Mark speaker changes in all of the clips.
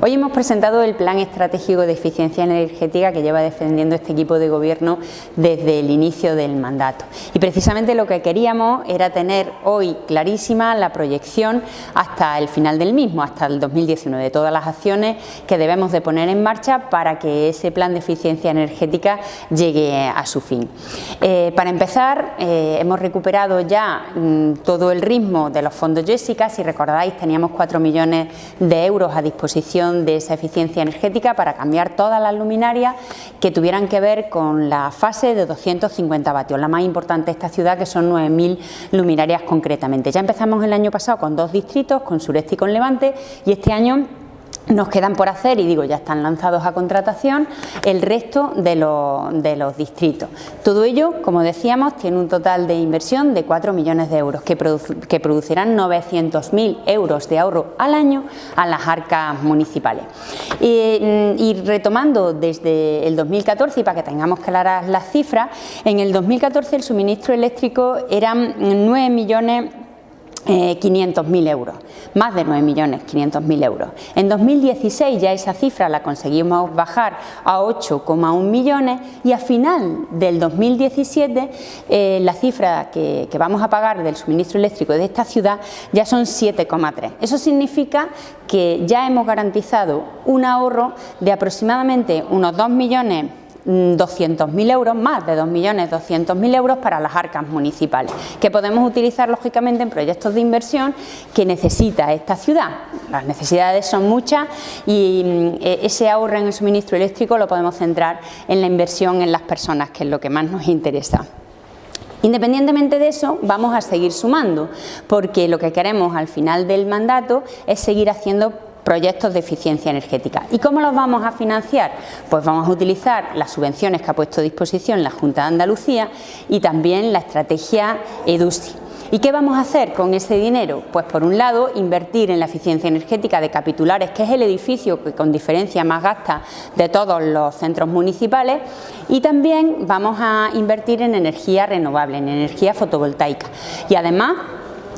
Speaker 1: Hoy hemos presentado el Plan Estratégico de Eficiencia Energética que lleva defendiendo este equipo de gobierno desde el inicio del mandato. Y precisamente lo que queríamos era tener hoy clarísima la proyección hasta el final del mismo, hasta el 2019, de todas las acciones que debemos de poner en marcha para que ese plan de eficiencia energética llegue a su fin. Eh, para empezar, eh, hemos recuperado ya mm, todo el ritmo de los fondos Jessica, si recordáis teníamos 4 millones de euros a disposición de esa eficiencia energética para cambiar todas las luminarias que tuvieran que ver con la fase de 250 vatios, la más importante de esta ciudad que son 9.000 luminarias concretamente. Ya empezamos el año pasado con dos distritos, con Sureste y con Levante y este año nos quedan por hacer, y digo ya están lanzados a contratación, el resto de los, distritos. Todo ello, como decíamos, tiene un total de inversión de 4 millones de euros, que, que producirán 900.000 euros de ahorro al año a las arcas municipales. Y, mm, y, retomando desde el 2014, y para que tengamos claras las cifras, en el 2014 el suministro eléctrico eran 9 millones 500.000 eh, euros, más de 9.500.000 euros. En 2016 ya esa cifra la conseguimos bajar a 8,1 millones y a final del 2017 eh, la cifra que, que, vamos a pagar del suministro eléctrico de esta ciudad ya son 7,3. Eso significa que ya hemos garantizado un ahorro de aproximadamente unos 2 millones 200.000 euros, más de 2.200.000 euros para las arcas municipales, que podemos utilizar lógicamente en proyectos de inversión que necesita esta ciudad. Las necesidades son muchas y mm, e, ese ahorro en el suministro eléctrico lo podemos centrar en la inversión en las personas, que es lo que más nos interesa. Independientemente de eso, vamos a seguir sumando, porque lo que queremos al final del mandato es seguir haciendo proyectos de eficiencia energética. ¿Y cómo los vamos a financiar? Pues vamos a utilizar las subvenciones que ha puesto a disposición la Junta de Andalucía y también la estrategia EDUSI. ¿Y qué vamos a hacer con ese dinero? Pues por un lado invertir en la eficiencia energética de Capitulares, que es el edificio que con diferencia más gasta de todos los centros municipales y también vamos a invertir en energía renovable, en energía fotovoltaica y además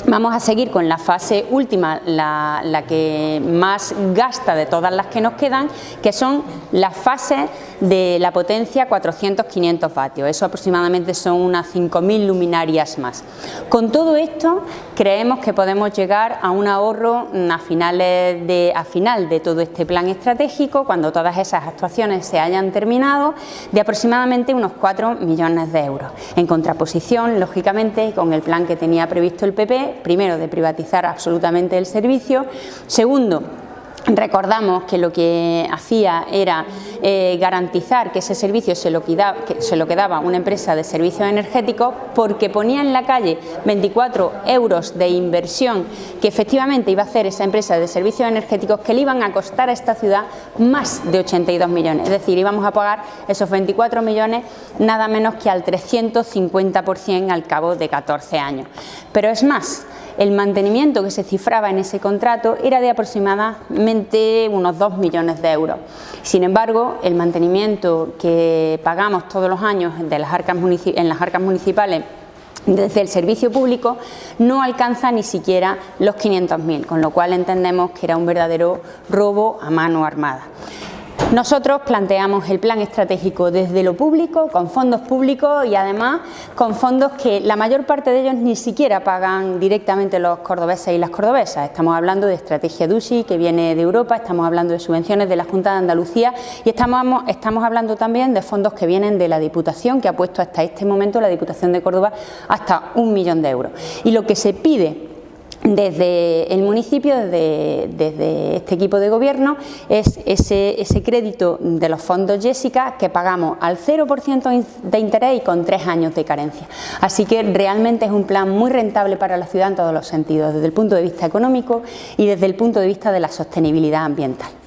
Speaker 1: Vamos a seguir con la fase última, la, que más gasta de todas las que nos quedan, que son las fases de la potencia 400-500 vatios. Eso aproximadamente son unas 5.000 luminarias más. Con todo esto creemos que podemos llegar a un ahorro de, a final de todo este plan estratégico, cuando todas esas actuaciones se hayan terminado, de aproximadamente unos 4 millones de euros. En contraposición, lógicamente, con el plan que tenía previsto el PP, primero de privatizar absolutamente el servicio, segundo Recordamos que lo que hacía era eh, garantizar que ese servicio se lo, quedaba, que se lo quedaba una empresa de servicios energéticos porque ponía en la calle 24 euros de inversión que efectivamente iba a hacer esa empresa de servicios energéticos que le iban a costar a esta ciudad más de 82 millones. Es decir, íbamos a pagar esos 24 millones nada menos que al 350% al cabo de 14 años. Pero es más, el mantenimiento que se cifraba en ese contrato era de aproximadamente unos 2 millones de euros. Sin embargo, el mantenimiento que pagamos todos los años en las arcas municipales desde el servicio público no alcanza ni siquiera los 500.000, con lo cual entendemos que era un verdadero robo a mano armada. Nosotros planteamos el plan estratégico desde lo público, con fondos públicos y además con fondos que la mayor parte de ellos ni siquiera pagan directamente los cordobeses y las cordobesas. Estamos hablando de estrategia DUSI que viene de Europa, estamos hablando de subvenciones de la Junta de Andalucía y estamos, estamos hablando también de fondos que vienen de la Diputación, que ha puesto hasta este momento la Diputación de Córdoba hasta un millón de euros. Y lo que se pide desde el municipio, desde, este equipo de gobierno, es ese, ese, crédito de los fondos Jessica que pagamos al 0% de interés y con tres años de carencia. Así que realmente es un plan muy rentable para la ciudad en todos los sentidos, desde el punto de vista económico y desde el punto de vista de la sostenibilidad ambiental.